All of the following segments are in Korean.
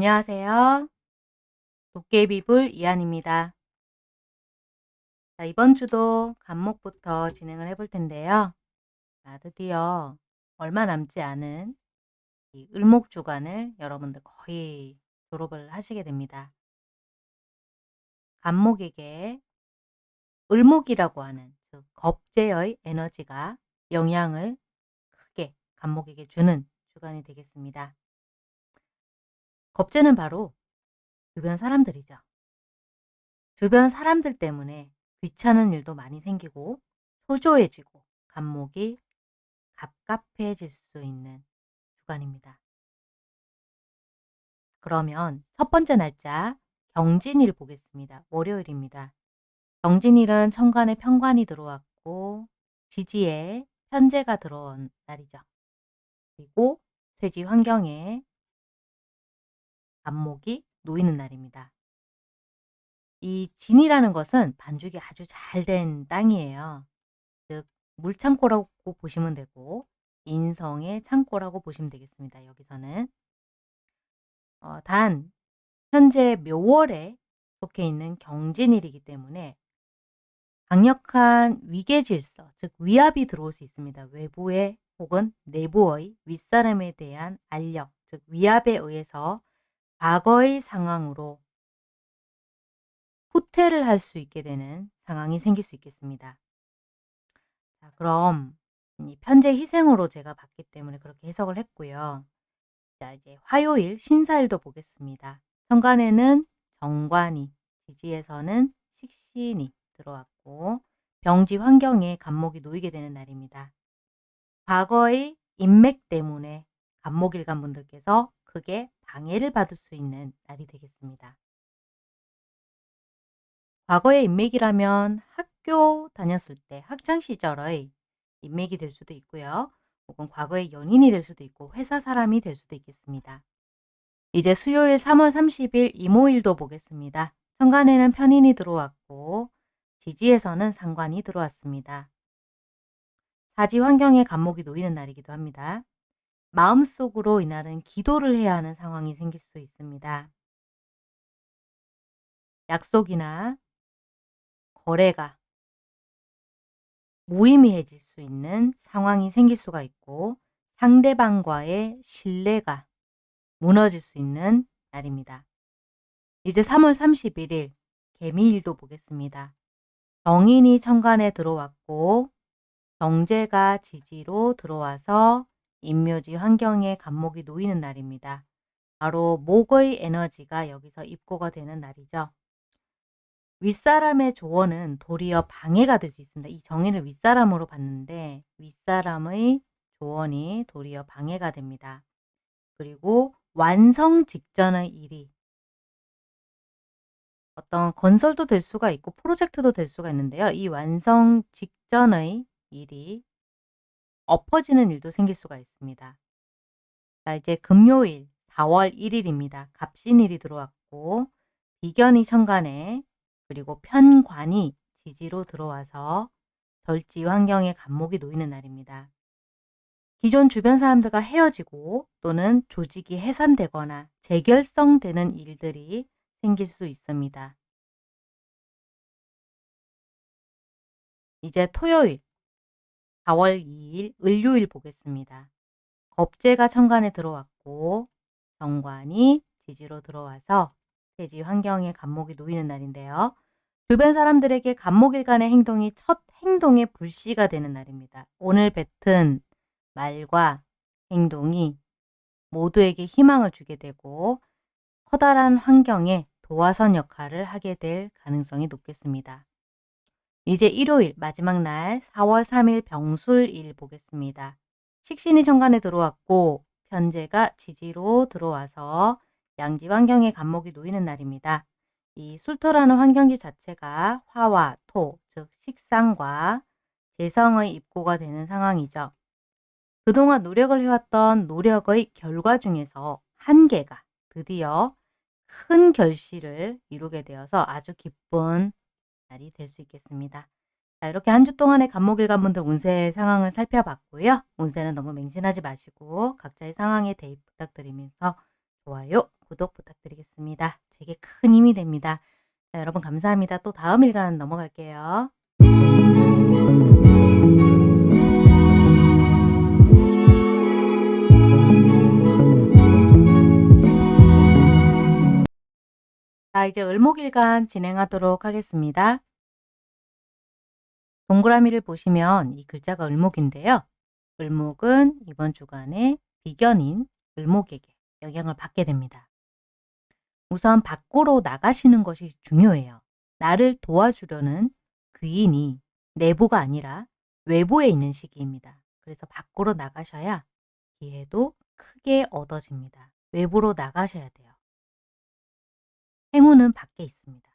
안녕하세요. 도깨비불 이한입니다. 자, 이번 주도 간목부터 진행을 해볼 텐데요. 자, 드디어 얼마 남지 않은 이 을목주간을 여러분들 거의 졸업을 하시게 됩니다. 간목에게 을목이라고 하는 즉 겁재의 에너지가 영향을 크게 간목에게 주는 주간이 되겠습니다. 겁재는 바로 주변 사람들이죠. 주변 사람들 때문에 귀찮은 일도 많이 생기고 초조해지고 간목이 갑갑해질 수 있는 주간입니다. 그러면 첫 번째 날짜 경진일 보겠습니다. 월요일입니다. 경진일은 천간에 편관이 들어왔고 지지에 편제가 들어온 날이죠. 그리고 쇠지 환경에 안목이 놓이는 날입니다. 이 진이라는 것은 반죽이 아주 잘 된 땅이에요. 즉 물창고라고 보시면 되고 인성의 창고라고 보시면 되겠습니다. 여기서는 어, 단 현재 묘월에 속해 있는 경진일이기 때문에 강력한 위계질서, 즉 위압이 들어올 수 있습니다. 외부의 혹은 내부의 윗사람에 대한 알력, 즉 위압에 의해서 과거의 상황으로 후퇴를 할 수 있게 되는 상황이 생길 수 있겠습니다. 자, 그럼 이 편제 희생으로 제가 봤기 때문에 그렇게 해석을 했고요. 자, 이제 화요일 신사일도 보겠습니다. 천간에는 정관이, 지지에서는 식신이 들어왔고 병지 환경에 간목이 놓이게 되는 날입니다. 과거의 인맥 때문에 간목일간 분들께서 크게 방해를 받을 수 있는 날이 되겠습니다. 과거의 인맥이라면 학교 다녔을 때 학창시절의 인맥이 될 수도 있고요. 혹은 과거의 연인이 될 수도 있고 회사 사람이 될 수도 있겠습니다. 이제 수요일 3월 30일 이모일도 보겠습니다. 천간에는 편인이 들어왔고 지지에서는 상관이 들어왔습니다. 사지 환경에 간목이 놓이는 날이기도 합니다. 마음속으로 이날은 기도를 해야 하는 상황이 생길 수 있습니다. 약속이나 거래가 무의미해질 수 있는 상황이 생길 수가 있고 상대방과의 신뢰가 무너질 수 있는 날입니다. 이제 3월 31일 개미일도 보겠습니다. 정인이 천간에 들어왔고 경제가 지지로 들어와서 인묘지 환경에 간목이 놓이는 날입니다. 바로 목의 에너지가 여기서 입고가 되는 날이죠. 윗사람의 조언은 도리어 방해가 될 수 있습니다. 이 정의를 윗사람으로 봤는데 윗사람의 조언이 도리어 방해가 됩니다. 그리고 완성 직전의 일이 어떤 건설도 될 수가 있고 프로젝트도 될 수가 있는데요. 이 완성 직전의 일이 엎어지는 일도 생길 수가 있습니다. 자, 이제 금요일 4월 1일입니다. 갑신일이 들어왔고 비견이 천간에 그리고 편관이 지지로 들어와서 절지 환경에 간목이 놓이는 날입니다. 기존 주변 사람들과 헤어지고 또는 조직이 해산되거나 재결성되는 일들이 생길 수 있습니다. 이제 토요일 4월 2일 을요일 보겠습니다. 겁재가 천간에 들어왔고 정관이 지지로 들어와서 대지 환경에 간목이 놓이는 날인데요. 주변 사람들에게 간목일간의 행동이 첫 행동의 불씨가 되는 날입니다. 오늘 뱉은 말과 행동이 모두에게 희망을 주게 되고 커다란 환경에 도화선 역할을 하게 될 가능성이 높겠습니다. 이제 일요일 마지막 날 4월 3일 병술일 보겠습니다. 식신이 천간에 들어왔고 편제가 지지로 들어와서 양지 환경에 간목이 놓이는 날입니다. 이 술토라는 환경지 자체가 화와 토, 즉 식상과 재성의 입고가 되는 상황이죠. 그동안 노력을 해왔던 노력의 결과 중에서 한 개가 드디어 큰 결실을 이루게 되어서 아주 기쁜 날이 될 수 있겠습니다. 자, 이렇게 한 주 동안의 간목일관분들 운세 상황을 살펴봤고요. 운세는 너무 맹신하지 마시고 각자의 상황에 대입 부탁드리면서 좋아요, 구독 부탁드리겠습니다. 제게 큰 힘이 됩니다. 자, 여러분 감사합니다. 또 다음 일간 넘어갈게요. 자, 이제 을목일간 진행하도록 하겠습니다. 동그라미를 보시면 이 글자가 을목인데요. 을목은 이번 주간에 비견인 을목에게 영향을 받게 됩니다. 우선 밖으로 나가시는 것이 중요해요. 나를 도와주려는 귀인이 내부가 아니라 외부에 있는 시기입니다. 그래서 밖으로 나가셔야 기회도 크게 얻어집니다. 외부로 나가셔야 돼요. 행운은 밖에 있습니다.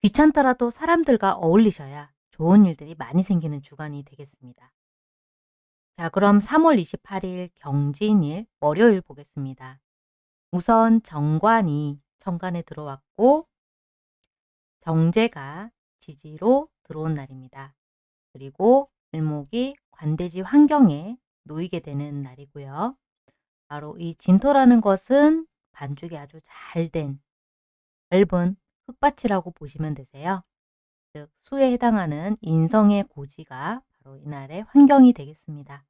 귀찮더라도 사람들과 어울리셔야 좋은 일들이 많이 생기는 주간이 되겠습니다. 자, 그럼 3월 28일 경진일 월요일 보겠습니다. 우선 정관이 천간에 들어왔고 정제가 지지로 들어온 날입니다. 그리고 을목이 관대지 환경에 놓이게 되는 날이고요. 바로 이 진토라는 것은 반죽이 아주 잘 된 넓은 흙밭이라고 보시면 되세요. 즉 수에 해당하는 인성의 고지가 바로 이날의 환경이 되겠습니다.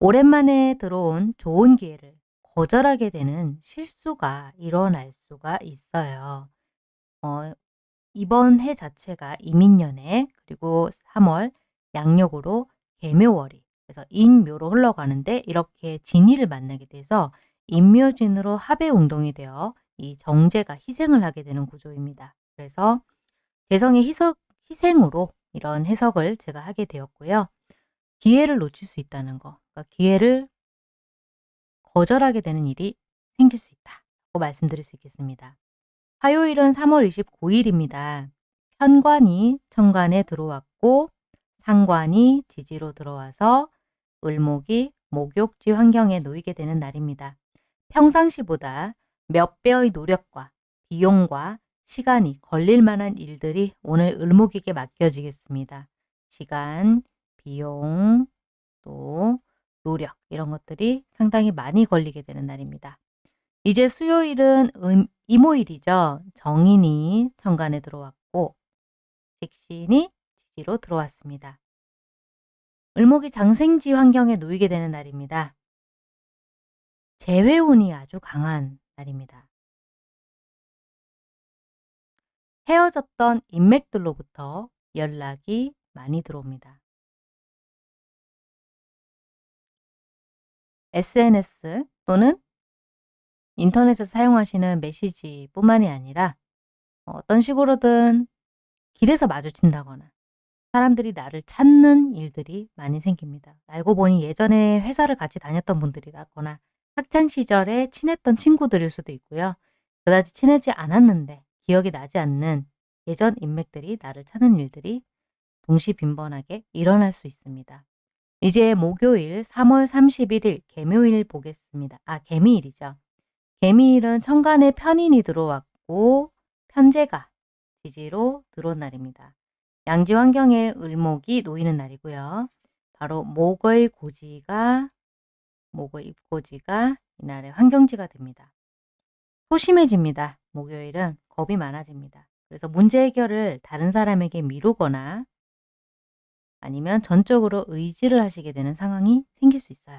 오랜만에 들어온 좋은 기회를 거절하게 되는 실수가 일어날 수가 있어요. 어, 이번 해 자체가 이민년에 그리고 3월 양력으로 개묘월이 그래서 인묘로 흘러가는데 이렇게 진이를 만나게 돼서 인묘진으로 합의 운동이 되어 이 정제가 희생을 하게 되는 구조입니다. 그래서 재성의 희석, 희생으로 이런 해석을 제가 하게 되었고요. 기회를 놓칠 수 있다는 거, 그러니까 기회를 거절하게 되는 일이 생길 수 있다고 말씀드릴 수 있겠습니다. 화요일은 3월 29일입니다. 편관이 천간에 들어왔고 상관이 지지로 들어와서 을목이 목욕지 환경에 놓이게 되는 날입니다. 평상시보다 몇 배의 노력과 비용과 시간이 걸릴 만한 일들이 오늘 을목에게 맡겨지겠습니다. 시간, 비용, 또 노력 이런 것들이 상당히 많이 걸리게 되는 날입니다. 이제 수요일은 음, 이모일이죠. 정인이 천간에 들어왔고 식신이 지지로 들어왔습니다. 을목이 장생지 환경에 놓이게 되는 날입니다. 재회운이 아주 강한 날입니다. 헤어졌던 인맥들로부터 연락이 많이 들어옵니다. SNS 또는 인터넷에서 사용하시는 메시지뿐만이 아니라 어떤 식으로든 길에서 마주친다거나 사람들이 나를 찾는 일들이 많이 생깁니다. 알고 보니 예전에 회사를 같이 다녔던 분들이라거나 학창 시절에 친했던 친구들일 수도 있고요. 그다지 친하지 않았는데 기억이 나지 않는 예전 인맥들이 나를 찾는 일들이 동시 빈번하게 일어날 수 있습니다. 이제 목요일 3월 31일 개묘일 보겠습니다. 아 개미일이죠. 개미일은 천간에 편인이 들어왔고 편제가 지지로 들어온 날입니다. 양지 환경에 을목이 놓이는 날이고요. 바로 목의 고지가 목의 입고지가 이날의 환경지가 됩니다. 소심해집니다. 목요일은 겁이 많아집니다. 그래서 문제 해결을 다른 사람에게 미루거나 아니면 전적으로 의지를 하시게 되는 상황이 생길 수 있어요.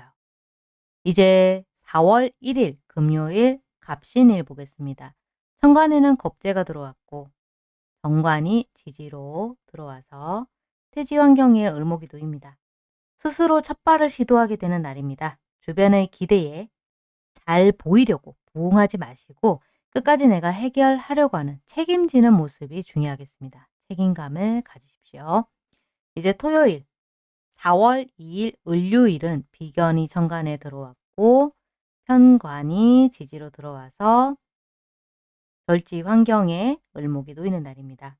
이제 4월 1일 금요일 갑신일 보겠습니다. 천간에는 겁재가 들어왔고 정관이 지지로 들어와서 태지 환경에 을목이 놓입니다. 스스로 첫 발을 시도하게 되는 날입니다. 주변의 기대에 잘 보이려고 부응하지 마시고 끝까지 내가 해결하려고 하는 책임지는 모습이 중요하겠습니다. 책임감을 가지십시오. 이제 토요일 4월 2일 을요일은 비견이 정관에 들어왔고 편관이 지지로 들어와서 절지 환경에 을목이 놓이는 날입니다.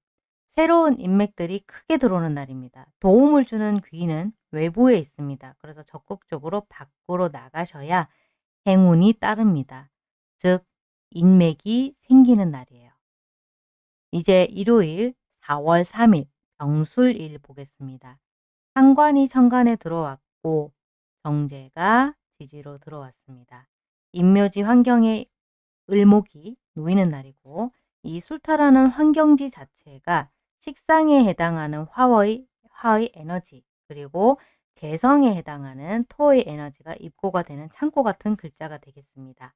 새로운 인맥들이 크게 들어오는 날입니다. 도움을 주는 귀는 외부에 있습니다. 그래서 적극적으로 밖으로 나가셔야 행운이 따릅니다. 즉 인맥이 생기는 날이에요. 이제 일요일 4월 3일 병술일 보겠습니다. 상관이 천간에 들어왔고 정제가 지지로 들어왔습니다. 인묘지 환경에 을목이 놓이는 날이고 이 술타라는 환경지 자체가 식상에 해당하는 화의, 화의 에너지 그리고 재성에 해당하는 토의 에너지가 입고가 되는 창고 같은 글자가 되겠습니다.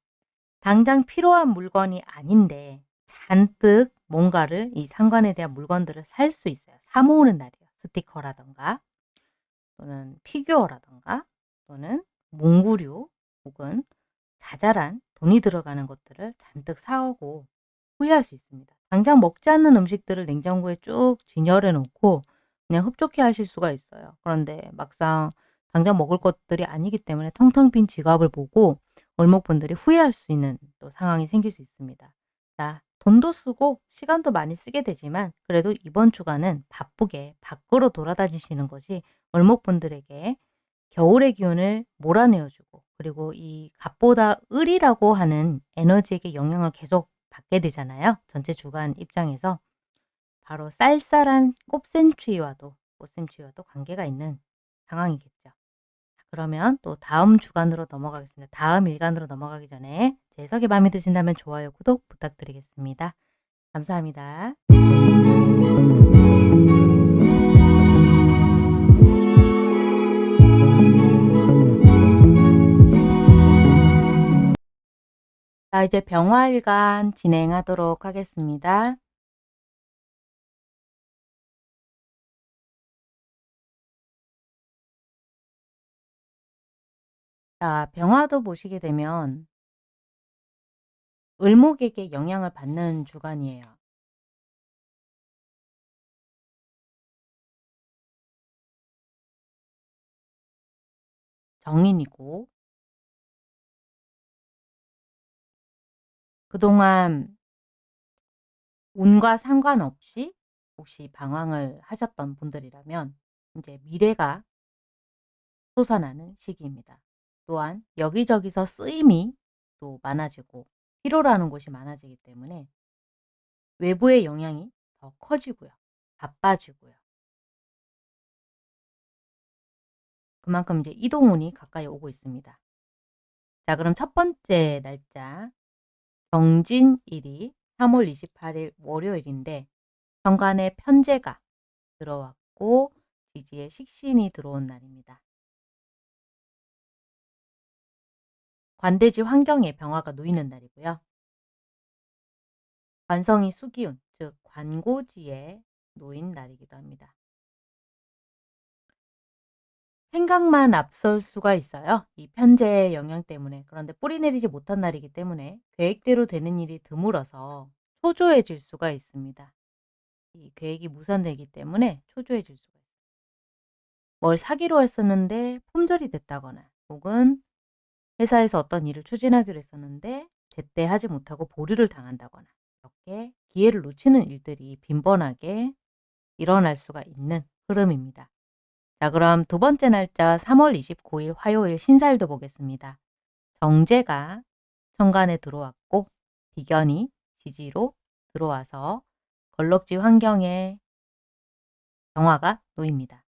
당장 필요한 물건이 아닌데 잔뜩 뭔가를 이 상관에 대한 물건들을 살 수 있어요. 사 모으는 날이에요. 스티커라던가 또는 피규어라던가 또는 문구류 혹은 자잘한 돈이 들어가는 것들을 잔뜩 사오고 후회할 수 있습니다. 당장 먹지 않는 음식들을 냉장고에 쭉 진열해 놓고 그냥 흡족해 하실 수가 있어요. 그런데 막상 당장 먹을 것들이 아니기 때문에 텅텅 빈 지갑을 보고 월목분들이 후회할 수 있는 또 상황이 생길 수 있습니다. 자, 돈도 쓰고 시간도 많이 쓰게 되지만 그래도 이번 주간은 바쁘게 밖으로 돌아다니시는 것이 월목분들에게 겨울의 기운을 몰아내어주고 그리고 이 갑보다 을이라고 하는 에너지에게 영향을 계속 받게 되잖아요. 전체 주간 입장에서 바로 쌀쌀한 꽃샘추위와도 꽃샘추위와도 관계가 있는 상황이겠죠. 그러면 또 다음 주간으로 넘어가겠습니다. 다음 일간으로 넘어가기 전에 제 해석이 마음에 드신다면 좋아요, 구독 부탁드리겠습니다. 감사합니다. 자, 이제 병화일간 진행하도록 하겠습니다. 자, 병화도 보시게 되면 을목에게 영향을 받는 주간이에요. 정인이고 그동안 운과 상관없이 혹시 방황을 하셨던 분들이라면 이제 미래가 솟아나는 시기입니다. 또한 여기저기서 쓰임이 또 많아지고 하는 곳이 많아지기 때문에 외부의 영향이 더 커지고요. 바빠지고요. 그만큼 이제 이동운이 가까이 오고 있습니다. 자, 그럼 첫 번째 날짜 정진일이 3월 28일 월요일인데 정관에 편제가 들어왔고 지지에 식신이 들어온 날입니다. 관대지 환경에 병화가 놓이는 날이고요. 관성이 수기운, 즉 관고지에 놓인 날이기도 합니다. 생각만 앞설 수가 있어요. 이 편제의 영향 때문에. 그런데 뿌리 내리지 못한 날이기 때문에 계획대로 되는 일이 드물어서 초조해질 수가 있습니다. 이 계획이 무산되기 때문에 초조해질 수가 있어요. 뭘 사기로 했었는데 품절이 됐다거나 혹은 회사에서 어떤 일을 추진하기로 했었는데 제때 하지 못하고 보류를 당한다거나 이렇게 기회를 놓치는 일들이 빈번하게 일어날 수가 있는 흐름입니다. 자 그럼 두 번째 날짜 3월 29일 화요일 신사일도 보겠습니다. 정제가 천간에 들어왔고 비견이 지지로 들어와서 걸럭지 환경에 정화가 놓입니다.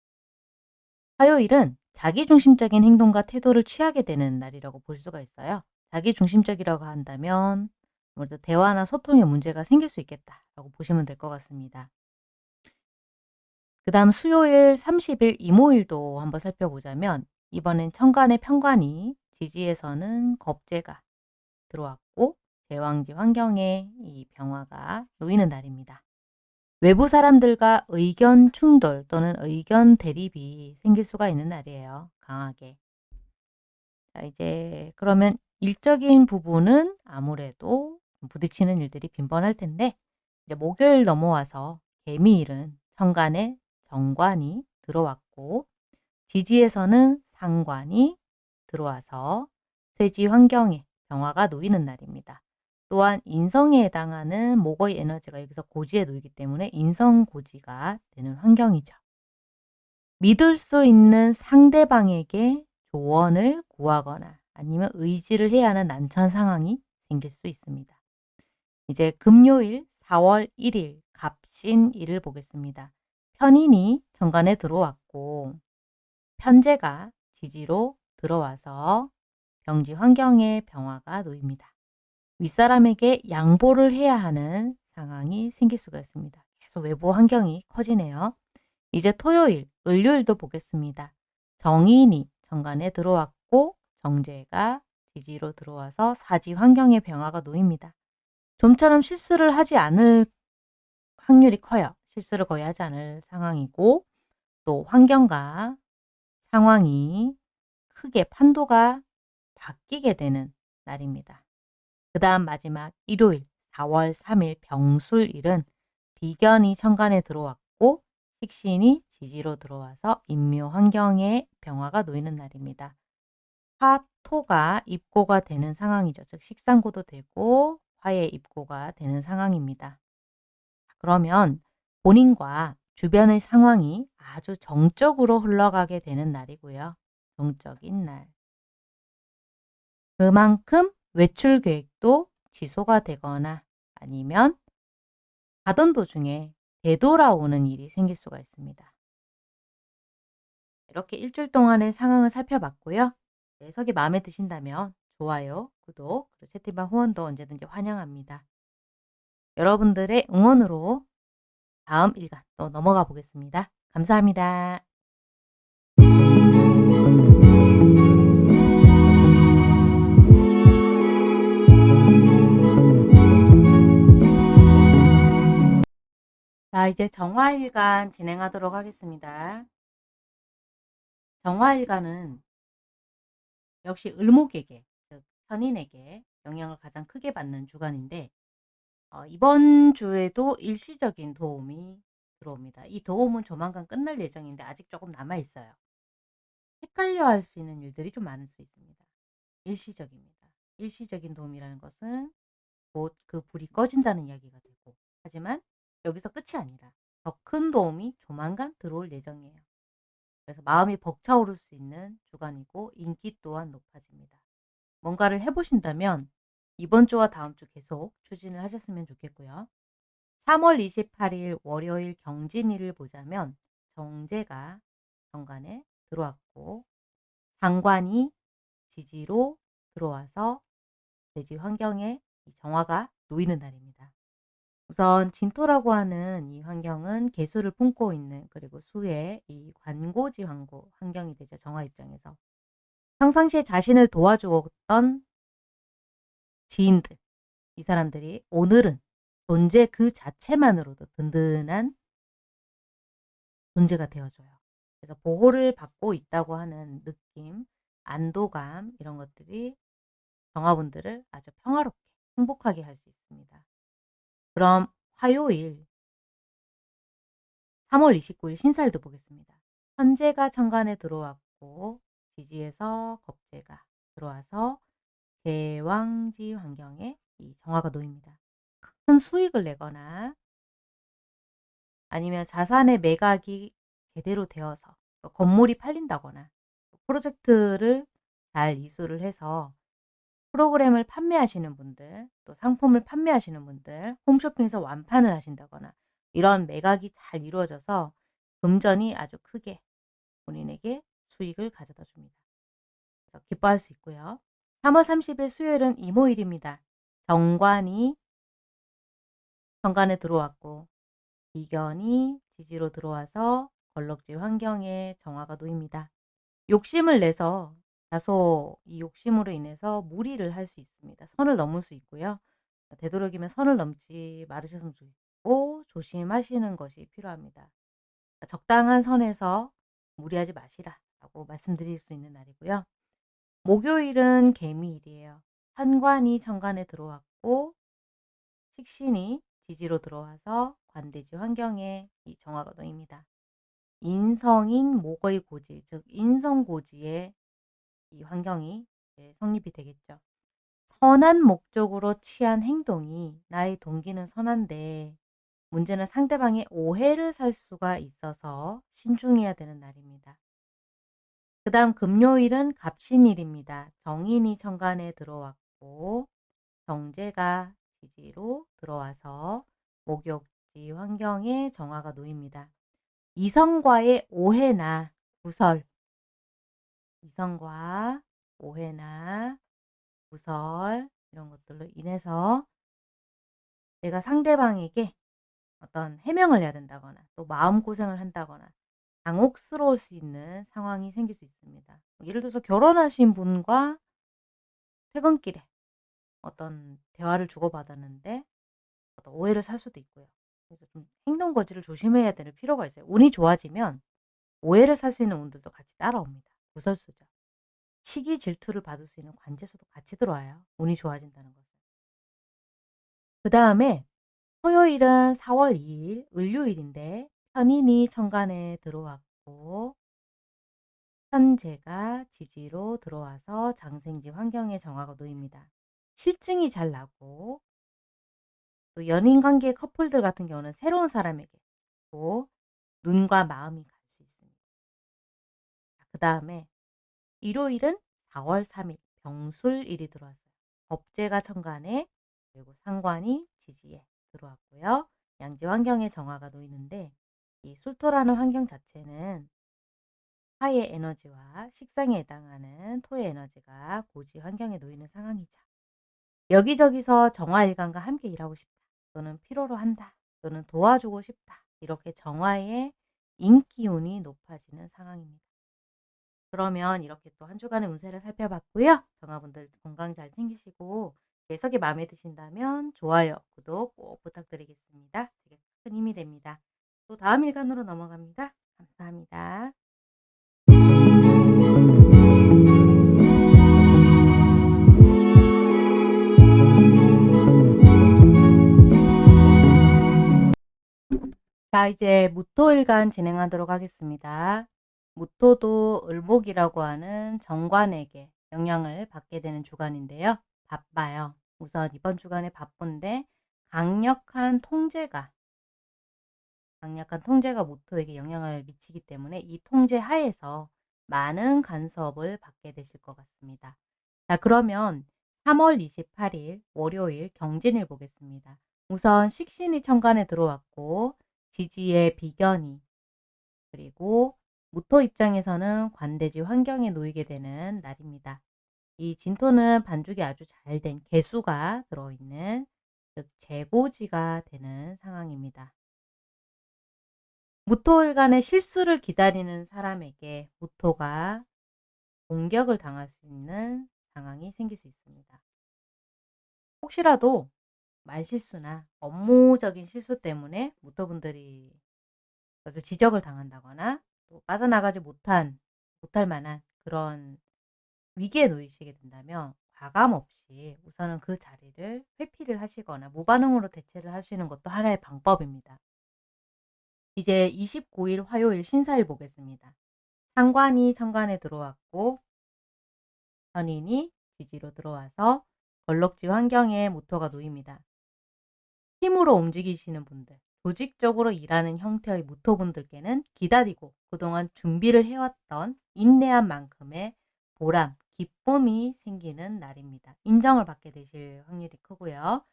화요일은 자기중심적인 행동과 태도를 취하게 되는 날이라고 볼 수가 있어요. 자기중심적이라고 한다면 아무래도 대화나 소통에 문제가 생길 수 있겠다라고 보시면 될 것 같습니다. 그 다음 수요일 30일 이모일도 한번 살펴보자면 이번엔 천간의 편관이 지지에서는 겁재가 들어왔고 제왕지 환경에 이 병화가 놓이는 날입니다. 외부 사람들과 의견 충돌 또는 의견 대립이 생길 수가 있는 날이에요. 강하게. 자, 이제 그러면 일적인 부분은 아무래도 부딪히는 일들이 빈번할 텐데 이제 목요일 넘어와서 개미일은 천간에 정관이 들어왔고 지지에서는 상관이 들어와서 쇠지 환경에 병화가 놓이는 날입니다. 또한 인성에 해당하는 목의 에너지가 여기서 고지에 놓이기 때문에 인성고지가 되는 환경이죠. 믿을 수 있는 상대방에게 조언을 구하거나 아니면 의지를 해야 하는 난처한 상황이 생길 수 있습니다. 이제 금요일 4월 1일 갑신일을 보겠습니다. 편인이 정관에 들어왔고 편제가 지지로 들어와서 경지 환경의 병화가 놓입니다. 윗사람에게 양보를 해야 하는 상황이 생길 수가 있습니다. 계속 외부 환경이 커지네요. 이제 토요일, 을요일도 보겠습니다. 정인이 정관에 들어왔고 정제가 지지로 들어와서 사지 환경의 변화가 놓입니다. 좀처럼 실수를 하지 않을 확률이 커요. 실수를 거의 하지 않을 상황이고 또 환경과 상황이 크게 판도가 바뀌게 되는 날입니다. 그 다음 마지막 일요일 4월 3일 병술일은 비견이 천간에 들어왔고 식신이 지지로 들어와서 인묘 환경에 병화가 놓이는 날입니다. 화토가 입고가 되는 상황이죠. 즉 식상고도 되고 화의 입고가 되는 상황입니다. 그러면 본인과 주변의 상황이 아주 정적으로 흘러가게 되는 날이고요. 정적인 날. 그만큼 외출 계획도 지소가 되거나 아니면 가던 도중에 되돌아오는 일이 생길 수가 있습니다. 이렇게 일주일 동안의 상황을 살펴봤고요. 해석이 마음에 드신다면 좋아요, 구독, 그리고 채팅방 후원도 언제든지 환영합니다. 여러분들의 응원으로 다음 일간 또 넘어가 보겠습니다. 감사합니다. 자, 이제 정화일간 진행하도록 하겠습니다. 정화일간은 역시 을목에게, 즉 편인에게 영향을 가장 크게 받는 주간인데 어, 이번 주에도 일시적인 도움이 들어옵니다. 이 도움은 조만간 끝날 예정인데 아직 조금 남아 있어요. 헷갈려 할 수 있는 일들이 좀 많을 수 있습니다. 일시적입니다. 일시적인 도움이라는 것은 곧 그 불이 꺼진다는 이야기가 되고 하지만 여기서 끝이 아니라 더 큰 도움이 조만간 들어올 예정이에요. 그래서 마음이 벅차오를 수 있는 주간이고 인기 또한 높아집니다. 뭔가를 해보신다면 이번 주와 다음 주 계속 추진을 하셨으면 좋겠고요. 3월 28일 월요일 경진일을 보자면 정제가 정관에 들어왔고 상관이 지지로 들어와서 대지 환경에 정화가 놓이는 날입니다. 우선 진토라고 하는 이 환경은 개수를 품고 있는 그리고 수의 이 관고지 환고 환경이 되죠. 정화 입장에서. 평상시에 자신을 도와주었던 지인들, 이 사람들이 오늘은 존재 그 자체만으로도 든든한 존재가 되어줘요. 그래서 보호를 받고 있다고 하는 느낌, 안도감 이런 것들이 정화분들을 아주 평화롭게 행복하게 할 수 있습니다. 그럼 화요일 3월 29일 신사일도 보겠습니다. 현재가 천간에 들어왔고 지지에서 겁재가 들어와서 제왕지 환경에 이 정화가 놓입니다. 큰 수익을 내거나 아니면 자산의 매각이 제대로 되어서 건물이 팔린다거나 프로젝트를 잘 이수를 해서 프로그램을 판매하시는 분들, 또 상품을 판매하시는 분들, 홈쇼핑에서 완판을 하신다거나 이런 매각이 잘 이루어져서 금전이 아주 크게 본인에게 수익을 가져다 줍니다. 기뻐할 수 있고요. 3월 30일 수요일은 이모일입니다. 정관이 정관에 들어왔고 비견이 지지로 들어와서 걸럭지 환경에 정화가 놓입니다. 욕심을 내서 다소 이 욕심으로 인해서 무리를 할 수 있습니다. 선을 넘을 수 있고요. 되도록이면 선을 넘지 말으셨으면 좋겠고 조심하시는 것이 필요합니다. 적당한 선에서 무리하지 마시라 라고 말씀드릴 수 있는 날이고요. 목요일은 개미일이에요. 현관이 천간에 들어왔고 식신이 지지로 들어와서 관대지 환경에 이 정화가 놓입니다. 인성인 목의 고지, 즉 인성고지의 이 환경이 성립이 되겠죠. 선한 목적으로 취한 행동이 나의 동기는 선한데 문제는 상대방의 오해를 살 수가 있어서 신중해야 되는 날입니다. 그 다음 금요일은 갑신일입니다. 정인이 천간에 들어왔고 정제가 지지로 들어와서 목욕지 환경에 정화가 놓입니다. 이성과의 오해나 구설, 이성과 오해나 구설 이런 것들로 인해서 내가 상대방에게 어떤 해명을 해야 된다거나 또 마음고생을 한다거나 당혹스러울 수 있는 상황이 생길 수 있습니다. 뭐 예를 들어서 결혼하신 분과 퇴근길에 어떤 대화를 주고받았는데 어떤 오해를 살 수도 있고요. 그래서 좀 행동 거지를 조심해야 될 필요가 있어요. 운이 좋아지면 오해를 살 수 있는 운들도 같이 따라옵니다. 구설수죠. 시기 질투를 받을 수 있는 관제수도 같이 들어와요. 운이 좋아진다는 것은. 그 다음에 토요일은 4월 2일 을요일인데 편인이 천간에 들어왔고 현재가 지지로 들어와서 장생지 환경의 정화가 놓입니다. 실증이 잘 나고 또 연인 관계 커플들 같은 경우는 새로운 사람에게 또 눈과 마음이 갈 수 있습니다. 그 다음에 일요일은 4월 3일 병술일이 들어왔어요. 법제가 천간에 그리고 상관이 지지에 들어왔고요. 양지 환경의 정화가 놓이는데 이 술토라는 환경 자체는 화의 에너지와 식상에 해당하는 토의 에너지가 고지 환경에 놓이는 상황이죠. 여기저기서 정화일관과 함께 일하고 싶다. 또는 필요로 한다. 또는 도와주고 싶다. 이렇게 정화의 인기운이 높아지는 상황입니다. 그러면 이렇게 또 한 주간의 운세를 살펴봤고요. 정화분들 건강 잘 챙기시고 해석이 마음에 드신다면 좋아요, 구독 꼭 부탁드리겠습니다. 되게 큰 힘이 됩니다. 또 다음 일간으로 넘어갑니다. 감사합니다. 자, 이제 무토일간 진행하도록 하겠습니다. 무토도 을목이라고 하는 정관에게 영향을 받게 되는 주간인데요. 바빠요. 우선 이번 주간에 바쁜데 강력한 통제가 강력한 통제가 모토에게 영향을 미치기 때문에 이 통제 하에서 많은 간섭을 받게 되실 것 같습니다. 자 그러면 3월 28일 월요일 경진일 보겠습니다. 우선 식신이 천간에 들어왔고 지지의 비견이 그리고 무토 입장에서는 관대지 환경에 놓이게 되는 날입니다. 이 진토는 반죽이 아주 잘 된 개수가 들어있는 즉 재고지가 되는 상황입니다. 무토일간의 실수를 기다리는 사람에게 무토가 공격을 당할 수 있는 상황이 생길 수 있습니다. 혹시라도 말실수나 업무적인 실수 때문에 무토분들이 그것을 지적을 당한다거나 또 빠져나가지 못한 못할 만한 그런 위기에 놓이시게 된다면 과감 없이 우선은 그 자리를 회피를 하시거나 무반응으로 대체를 하시는 것도 하나의 방법입니다. 이제 29일 화요일 신사일 보겠습니다. 상관이 천간에 들어왔고 현인이 지지로 들어와서 걸럭지 환경에 모토가 놓입니다. 힘으로 움직이시는 분들, 조직적으로 일하는 형태의 무토분들께는 기다리고 그동안 준비를 해왔던 인내한 만큼의 보람, 기쁨이 생기는 날입니다. 인정을 받게 되실 확률이 크고요.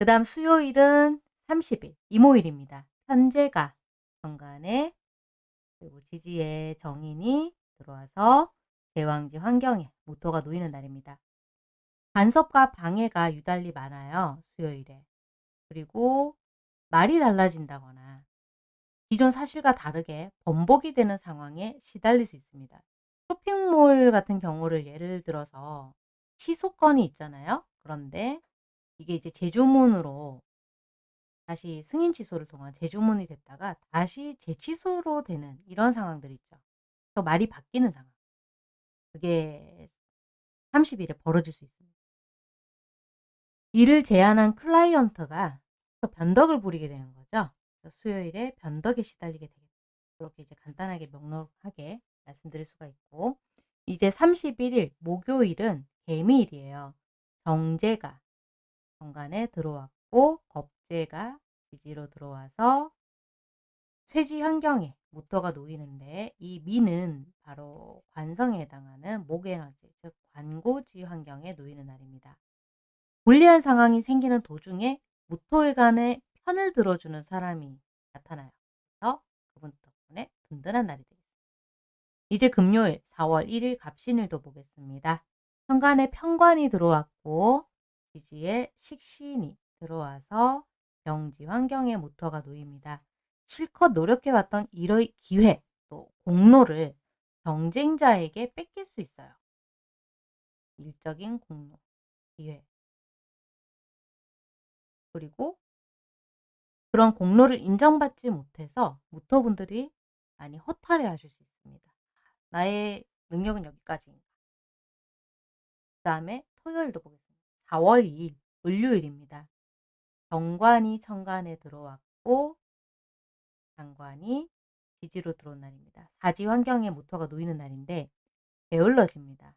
그 다음 수요일은 30일, 이모일입니다. 현재가 정간에 그리고 지지의 정인이 들어와서 제왕지 환경에 모토가 놓이는 날입니다. 간섭과 방해가 유달리 많아요. 수요일에. 그리고 말이 달라진다거나 기존 사실과 다르게 번복이 되는 상황에 시달릴 수 있습니다. 쇼핑몰 같은 경우를 예를 들어서 취소건이 있잖아요. 그런데 이게 이제 재주문으로 다시 승인 취소를 통한 재주문이 됐다가 다시 재취소로 되는 이런 상황들 있죠. 또 말이 바뀌는 상황. 그게 30일에 벌어질 수 있습니다. 일을 제안한 클라이언트가 또 변덕을 부리게 되는 거죠. 수요일에 변덕에 시달리게 되겠다. 그렇게 이제 간단하게 명록하게 말씀드릴 수가 있고 이제 31일 목요일은 개미일이에요. 정제가 정관에 들어왔고 겁 제가 지지로 들어와서 쇠지 환경에 모터가 놓이는데 이 미는 바로 관성에 해당하는 목에너지 즉 관고지 환경에 놓이는 날입니다. 불리한 상황이 생기는 도중에 무토일간의 편을 들어주는 사람이 나타나요. 그래서 그분 덕분에 든든한 날이 되겠습니다. 이제 금요일 4월 1일 갑신일도 보겠습니다. 천간에 편관이 들어왔고 지지에 식신이 들어와서 병지 환경의 모터가 놓입니다. 실컷 노력해왔던 일의 기회 또 공로를 경쟁자에게 뺏길 수 있어요. 일적인 공로, 기회. 그리고 그런 공로를 인정받지 못해서 무토분들이 많이 허탈해 하실 수 있습니다. 나의 능력은 여기까지인가. 그 다음에 토요일도 보겠습니다. 4월 2일 을요일입니다. 정관이 천간에 들어왔고 장관이 지지로 들어온 날입니다. 사지 환경에 모터가 놓이는 날인데 게을러집니다.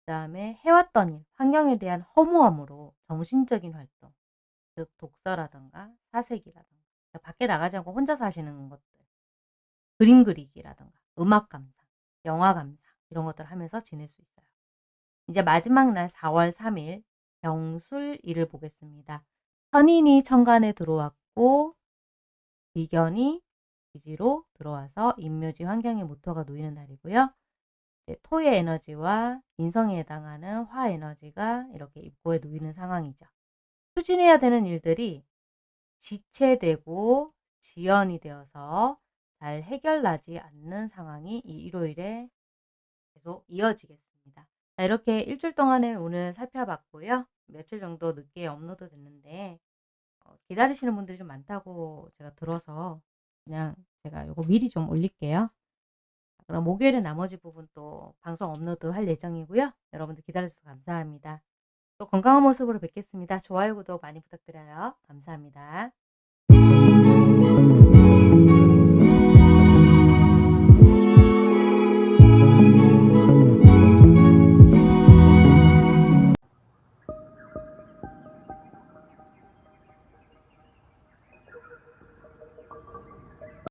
그 다음에 해왔던 일, 환경에 대한 허무함으로 정신적인 활동, 즉 독서라든가 사색이라든가 밖에 나가지 않고 혼자 사시는 것들, 그림 그리기라든가 음악 감상, 영화 감상 이런 것들 하면서 지낼 수 있어요. 이제 마지막 날 4월 3일 병술일을 보겠습니다. 현인이 천간에 들어왔고 비견이 기지로 들어와서 인묘지 환경의 모터가 놓이는 날이고요. 토의 에너지와 인성에 해당하는 화 에너지가 이렇게 입고에 놓이는 상황이죠. 추진해야 되는 일들이 지체되고 지연이 되어서 잘 해결나지 않는 상황이 이 일요일에 계속 이어지겠습니다. 자, 이렇게 일주일 동안에 오늘 살펴봤고요. 며칠 정도 늦게 업로드 됐는데 어, 기다리시는 분들이 좀 많다고 제가 들어서 그냥 제가 이거 미리 좀 올릴게요. 그럼 목요일에 나머지 부분 또 방송 업로드 할 예정이고요. 여러분들 기다려주셔서 감사합니다. 또 건강한 모습으로 뵙겠습니다. 좋아요, 구독 많이 부탁드려요. 감사합니다.